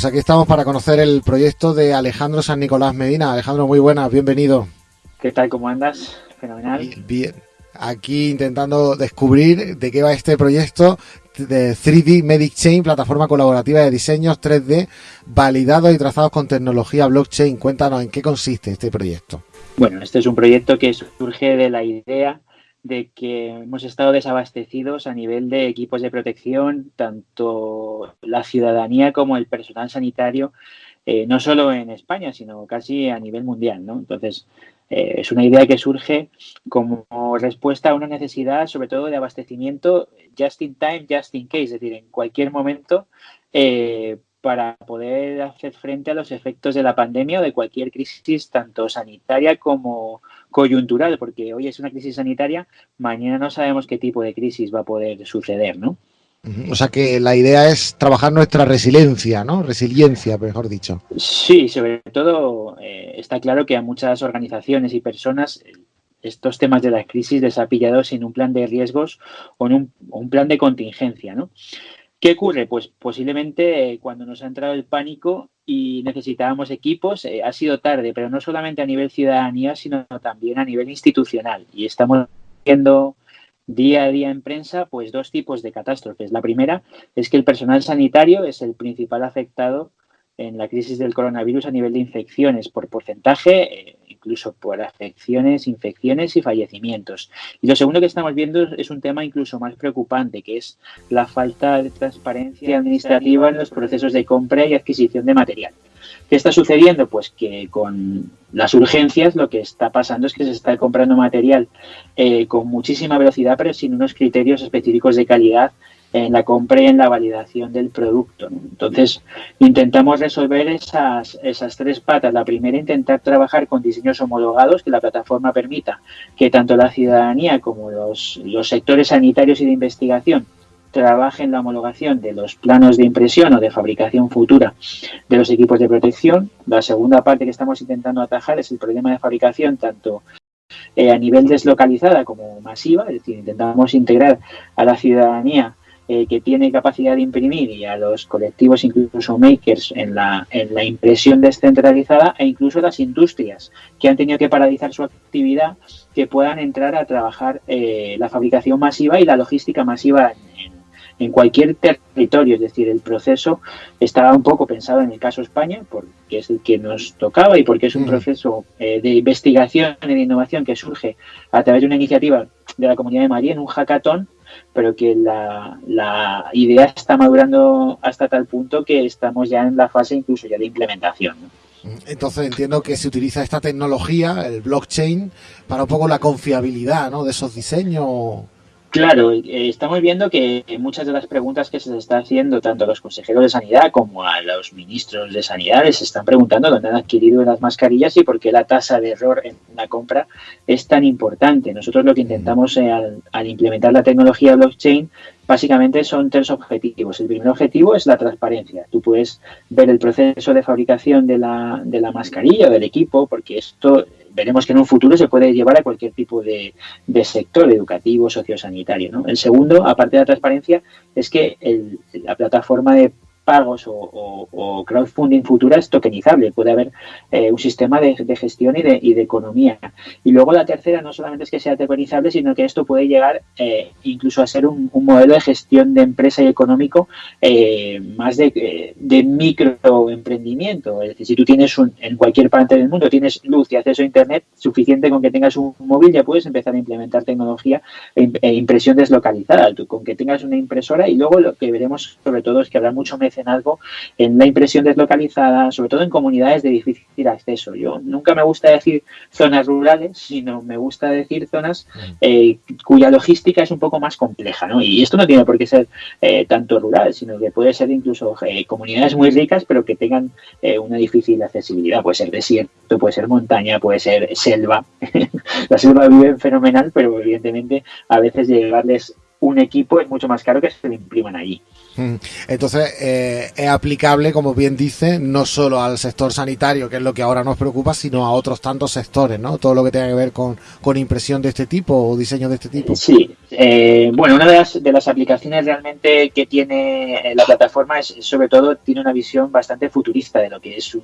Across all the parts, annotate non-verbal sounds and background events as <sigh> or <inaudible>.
Pues aquí estamos para conocer el proyecto de Alejandro San Nicolás Medina. Alejandro, muy buenas, bienvenido. ¿Qué tal? ¿Cómo andas? Fenomenal. Bien. Aquí intentando descubrir de qué va este proyecto de 3D Medic Chain, plataforma colaborativa de diseños 3D validados y trazados con tecnología blockchain. Cuéntanos en qué consiste este proyecto. Bueno, este es un proyecto que surge de la idea de que hemos estado desabastecidos a nivel de equipos de protección, tanto la ciudadanía como el personal sanitario, eh, no solo en España, sino casi a nivel mundial. ¿no? Entonces, eh, es una idea que surge como respuesta a una necesidad, sobre todo de abastecimiento just in time, just in case, es decir, en cualquier momento, eh, para poder hacer frente a los efectos de la pandemia o de cualquier crisis, tanto sanitaria como coyuntural, porque hoy es una crisis sanitaria, mañana no sabemos qué tipo de crisis va a poder suceder, ¿no? O sea que la idea es trabajar nuestra resiliencia, ¿no? Resiliencia, mejor dicho. Sí, sobre todo eh, está claro que a muchas organizaciones y personas estos temas de la crisis les ha pillado sin un plan de riesgos o en un, un plan de contingencia, ¿no? ¿Qué ocurre? Pues posiblemente eh, cuando nos ha entrado el pánico y necesitábamos equipos, eh, ha sido tarde, pero no solamente a nivel ciudadanía, sino también a nivel institucional. Y estamos viendo día a día en prensa pues dos tipos de catástrofes. La primera es que el personal sanitario es el principal afectado en la crisis del coronavirus a nivel de infecciones por porcentaje, eh, incluso por afecciones, infecciones y fallecimientos. Y lo segundo que estamos viendo es un tema incluso más preocupante, que es la falta de transparencia administrativa en los procesos de compra y adquisición de material. ¿Qué está sucediendo? Pues que con las urgencias lo que está pasando es que se está comprando material eh, con muchísima velocidad, pero sin unos criterios específicos de calidad en la compra y en la validación del producto. Entonces, intentamos resolver esas, esas tres patas. La primera, intentar trabajar con diseños homologados, que la plataforma permita que tanto la ciudadanía como los, los sectores sanitarios y de investigación trabajen la homologación de los planos de impresión o de fabricación futura de los equipos de protección. La segunda parte que estamos intentando atajar es el problema de fabricación tanto eh, a nivel deslocalizada como masiva, es decir, intentamos integrar a la ciudadanía eh, que tiene capacidad de imprimir y a los colectivos, incluso makers, en la, en la impresión descentralizada e incluso las industrias que han tenido que paralizar su actividad, que puedan entrar a trabajar eh, la fabricación masiva y la logística masiva en, en cualquier territorio, es decir, el proceso estaba un poco pensado en el caso España, porque es el que nos tocaba y porque es un mm. proceso eh, de investigación y de innovación que surge a través de una iniciativa de la Comunidad de Madrid en un hackathon pero que la, idea está madurando hasta tal punto que estamos ya en la fase incluso ya de implementación. Entonces entiendo que se utiliza esta tecnología, el blockchain, para un poco la confiabilidad ¿no? de esos diseños. Claro, eh, estamos viendo que muchas de las preguntas que se está haciendo tanto a los consejeros de sanidad como a los ministros de sanidad se están preguntando dónde han adquirido las mascarillas y por qué la tasa de error en la compra es tan importante. Nosotros lo que intentamos eh, al, implementar la tecnología blockchain básicamente son tres objetivos. El primer objetivo es la transparencia. Tú puedes ver el proceso de fabricación de la, de la mascarilla o del equipo, porque esto veremos que en un futuro se puede llevar a cualquier tipo de, sector educativo, sociosanitario. El segundo, aparte de la transparencia, es que la plataforma de pagos o, crowdfunding futura es tokenizable, puede haber eh, un sistema de, gestión y de, y de, economía. Y luego la tercera no solamente es que sea tokenizable, sino que esto puede llegar eh, incluso a ser un, modelo de gestión de empresa y económico eh, más de, de microemprendimiento. Es decir, si tú tienes un, en cualquier parte del mundo tienes luz y acceso a Internet, suficiente con que tengas un móvil ya puedes empezar a implementar tecnología e, e impresión deslocalizada, con que tengas una impresora y luego lo que veremos sobre todo es que habrá mucho algo en la impresión deslocalizada, sobre todo en comunidades de difícil acceso. Yo nunca me gusta decir zonas rurales, sino me gusta decir zonas mm. eh, cuya logística es un poco más compleja. ¿no? Y esto no tiene por qué ser eh, tanto rural, sino que puede ser incluso eh, comunidades muy ricas, pero que tengan una difícil accesibilidad. Puede ser desierto, puede ser montaña, puede ser selva. <laughs> la selva vive fenomenal, pero evidentemente a veces llevarles un equipo es mucho más caro que se lo impriman allí. Mm. Entonces, eh, es aplicable, como bien dice, no solo al sector sanitario, que es lo que ahora nos preocupa, sino a otros tantos sectores, ¿no? Todo lo que tenga que ver con, impresión de este tipo o diseño de este tipo. Sí, eh, bueno, una de las, de las aplicaciones realmente que tiene la plataforma es, sobre todo, tiene una visión bastante futurista de lo que es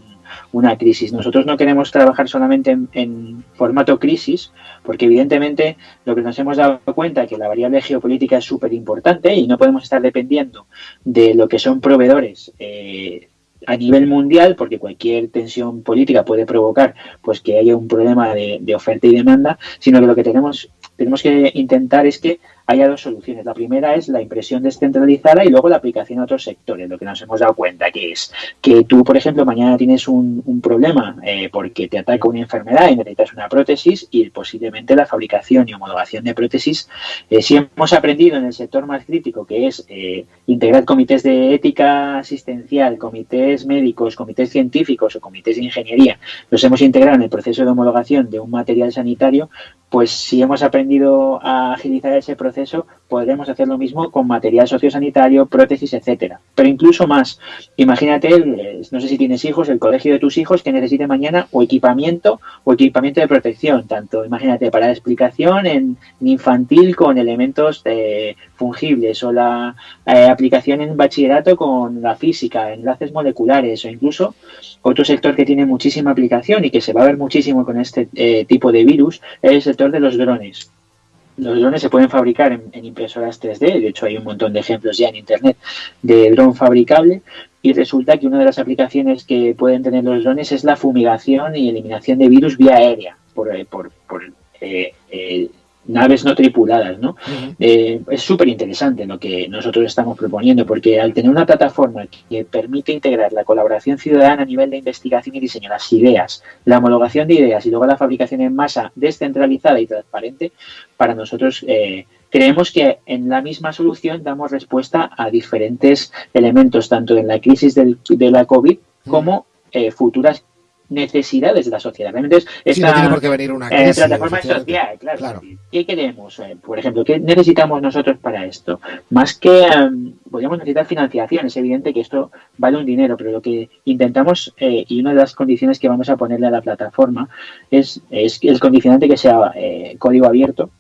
una crisis. Nosotros no queremos trabajar solamente en, en formato crisis, porque evidentemente lo que nos hemos dado cuenta es que la variable geopolítica es súper importante y no podemos estar dependiendo de lo que son proveedores eh, a nivel mundial, porque cualquier tensión política puede provocar pues que haya un problema de, de oferta y demanda, sino que lo que tenemos tenemos que intentar es que haya dos soluciones. La primera es la impresión descentralizada y luego la aplicación a otros sectores. Lo que nos hemos dado cuenta que es que tú, por ejemplo, mañana tienes un, problema eh, porque te ataca una enfermedad y necesitas una prótesis y posiblemente la fabricación y homologación de prótesis. Eh, si hemos aprendido en el sector más crítico que es eh, integrar comités de ética asistencial, comités médicos, comités científicos o comités de ingeniería, los hemos integrado en el proceso de homologación de un material sanitario, pues si hemos aprendido a agilizar ese proceso, podremos hacer lo mismo con material sociosanitario, prótesis, etcétera. Pero incluso más, imagínate, no sé si tienes hijos, el colegio de tus hijos que necesite mañana o equipamiento o equipamiento de protección, tanto, imagínate, para la explicación en, infantil con elementos fungibles o la eh, aplicación en bachillerato con la física, enlaces moleculares o incluso otro sector que tiene muchísima aplicación y que se va a ver muchísimo con este eh, tipo de virus es el sector de los drones. Los drones se pueden fabricar en, impresoras 3D, de hecho hay un montón de ejemplos ya en Internet de dron fabricable y resulta que una de las aplicaciones que pueden tener los drones es la fumigación y eliminación de virus vía aérea por, eh, por, eh, naves no tripuladas, ¿no? Eh, es súper interesante lo que nosotros estamos proponiendo, porque al tener una plataforma que permite integrar la colaboración ciudadana a nivel de investigación y diseño, las ideas, la homologación de ideas y luego la fabricación en masa descentralizada y transparente, para nosotros eh, creemos que en la misma solución damos respuesta a diferentes elementos, tanto en la crisis del, de la COVID como eh, futuras necesidades de la sociedad. Realmente es no tiene por qué venir una crisis, plataforma social, claro. ¿Qué queremos? Eh, por ejemplo, ¿qué necesitamos nosotros para esto? Más que em, podríamos necesitar financiación, es evidente que esto vale un dinero, pero lo que intentamos eh, y una de las condiciones que vamos a ponerle a la plataforma es, es el condicionante que sea eh, código abierto,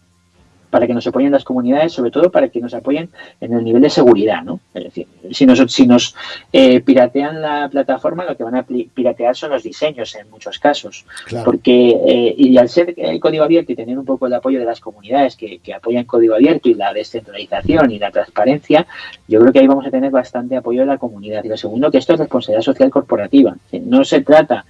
para que nos apoyen las comunidades, sobre todo para que nos apoyen en el nivel de seguridad, ¿no? Es decir, si nos, si nos eh, piratean la plataforma, lo que van a piratear son los diseños en muchos casos. Porque, eh, y al ser el código abierto y tener un poco el apoyo de las comunidades que, que apoyan código abierto y la descentralización y la transparencia, yo creo que ahí vamos a tener bastante apoyo de la comunidad. Y lo segundo, que esto es responsabilidad social corporativa. No se trata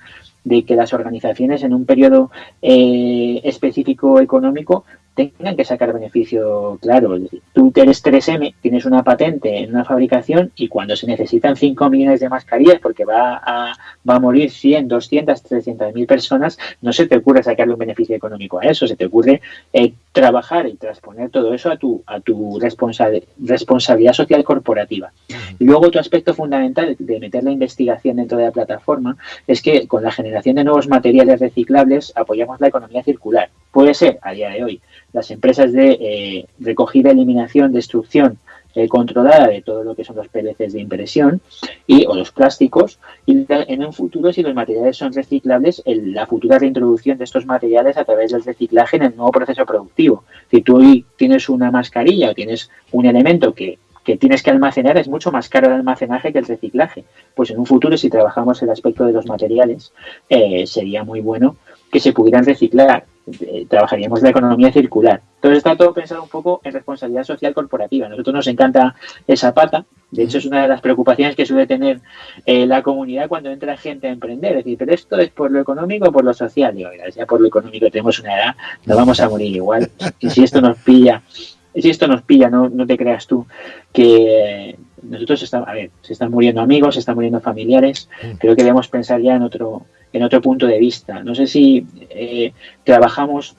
de que las organizaciones en un periodo eh, específico económico tengan que sacar beneficio claro. Tú eres 3M, tienes una patente en una fabricación y cuando se necesitan 5 millones de mascarillas porque va a, va a morir 100, 200, 300 mil personas, no se te ocurre sacarle un beneficio económico a eso, se te ocurre eh, trabajar y transponer todo eso a tu, a tu responsabilidad social corporativa. Y luego otro aspecto fundamental de meter la investigación dentro de la plataforma es que con la generación de nuevos materiales reciclables apoyamos la economía circular. Puede ser, a día de hoy, las empresas de eh, recogida, eliminación, destrucción eh, controlada de todo lo que son los PLCs de impresión y, o los plásticos y en un futuro si los materiales son reciclables la futura reintroducción de estos materiales a través del reciclaje en el nuevo proceso productivo. Si tú tienes una mascarilla o tienes un elemento que que tienes que almacenar es mucho más caro el almacenaje que el reciclaje. Pues en un futuro, si trabajamos el aspecto de los materiales, eh, sería muy bueno que se pudieran reciclar. Eh, trabajaríamos la economía circular. Entonces está todo pensado un poco en responsabilidad social corporativa. A nosotros nos encanta esa pata. De hecho, es una de las preocupaciones que suele tener eh, la comunidad cuando entra gente a emprender. Es decir, pero esto es por lo económico o por lo social. Digo, ya por lo económico tenemos una edad, nos vamos a morir igual. Y si esto nos pilla si esto nos pilla, no, no te creas tú, que nosotros estamos, a ver, se están muriendo amigos, se están muriendo familiares, mm. creo que debemos pensar ya en otro, en otro punto de vista. No sé si eh, trabajamos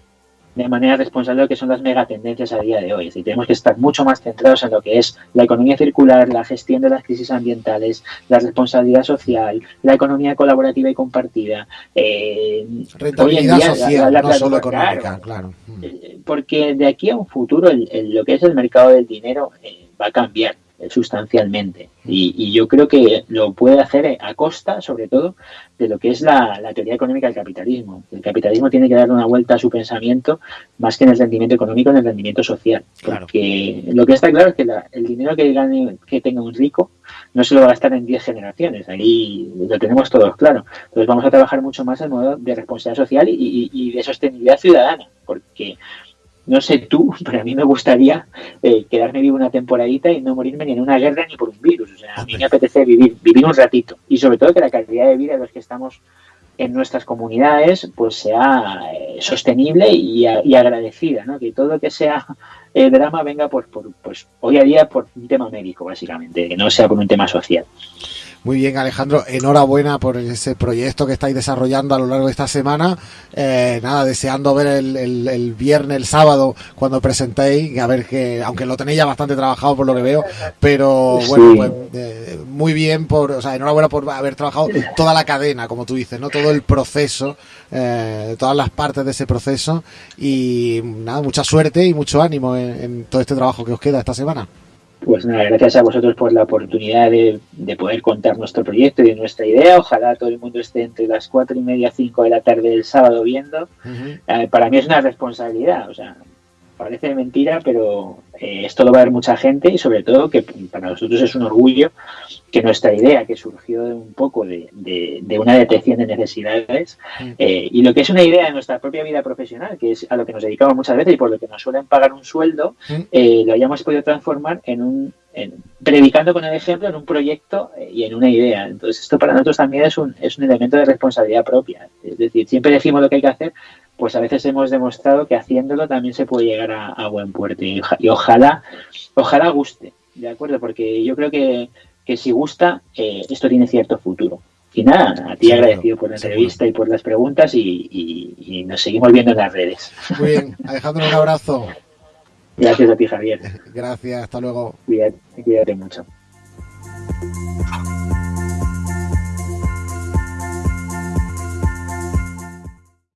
de manera responsable lo que son las megatendencias a día de hoy. Es decir, tenemos que estar mucho más centrados en lo que es la economía circular, la gestión de las crisis ambientales, la responsabilidad social, la economía colaborativa y compartida. Eh, Rentabilidad social, no solo económica, claro. Eh, porque de aquí a un futuro lo que es el mercado del dinero eh, va a cambiar sustancialmente. Y, yo creo que lo puede hacer a costa, sobre todo, de lo que es la, teoría económica del capitalismo. El capitalismo tiene que dar una vuelta a su pensamiento más que en el rendimiento económico, en el rendimiento social. Porque lo que está claro es que el dinero que, gane, que tenga un rico no se lo va a gastar en 10 generaciones. Ahí lo tenemos todos claro. Entonces vamos a trabajar mucho más en modo de responsabilidad social y de sostenibilidad ciudadana. Porque no sé tú, <laughs> pero a mí me gustaría eh, quedarme vivo una temporadita y no morirme ni en una guerra ni por un virus. O sea, a mí me apetece vivir, vivir un ratito. Y sobre todo que la calidad de vida de los que estamos en nuestras comunidades pues sea eh, sostenible y, agradecida, ¿no? Que todo lo que sea eh, drama venga por, por, pues hoy a día por un tema médico, básicamente, que no sea por un tema social. Muy bien, Alejandro, enhorabuena por ese proyecto que estáis desarrollando a lo largo de esta semana. Eh, nada, deseando ver el, viernes, el sábado, cuando presentéis, a ver que, aunque lo tenéis ya bastante trabajado por lo que veo, pero bueno, pues, eh, muy bien por, o sea, enhorabuena por haber trabajado toda la cadena, como tú dices, ¿no? Todo el proceso, eh, todas las partes de ese proceso y nada, mucha suerte y mucho ánimo en todo este trabajo que os queda esta semana. Pues nada, gracias a vosotros por la oportunidad de, poder contar nuestro proyecto y nuestra idea. Ojalá todo el mundo esté entre las cuatro y media, cinco de la tarde del sábado viendo. Eh, para mí es una responsabilidad, o sea, parece mentira, pero eh, esto lo va a ver mucha gente y sobre todo que para nosotros es un orgullo que nuestra idea, que surgió un poco de, una detección de necesidades, mm. eh, y lo que es una idea de nuestra propia vida profesional, que es a lo que nos dedicamos muchas veces y por lo que nos suelen pagar un sueldo, mm. eh, lo hayamos podido transformar en un, predicando con el ejemplo, en un proyecto y en una idea. Entonces, esto para nosotros también es un, es un elemento de responsabilidad propia. Es decir, siempre decimos lo que hay que hacer, pues a veces hemos demostrado que haciéndolo también se puede llegar a, buen puerto y, ojalá, ojalá guste, ¿de acuerdo? Porque yo creo que, si gusta, eh, esto tiene cierto futuro. Y nada, a ti agradecido por la entrevista y por las preguntas y, nos seguimos viendo en las redes. Muy bien, Alejandro, un abrazo. Gracias a ti, Javier. Gracias, hasta luego. cuídate mucho.